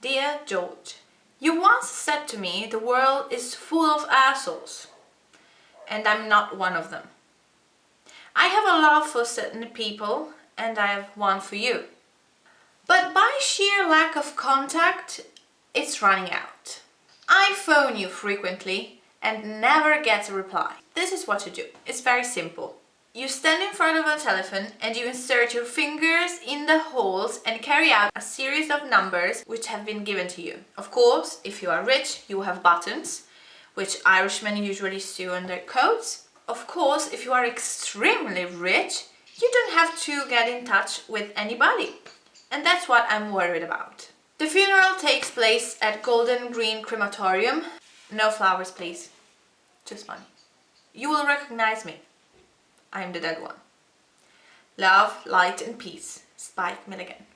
Dear George, you once said to me the world is full of assholes and I'm not one of them. I have a love for certain people and I have one for you. But by sheer lack of contact, it's running out. I phone you frequently and never get a reply. This is what to do. It's very simple. You stand in front of a telephone and you insert your fingers in the holes and carry out a series of numbers which have been given to you. Of course, if you are rich, you have buttons, which Irishmen usually sew on their coats. Of course, if you are extremely rich, you don't have to get in touch with anybody. And that's what I'm worried about. The funeral takes place at Golders Green Crematorium. No flowers, please. Just money. You will recognize me. I am the dead one. Love, light and peace. Spike Milligan.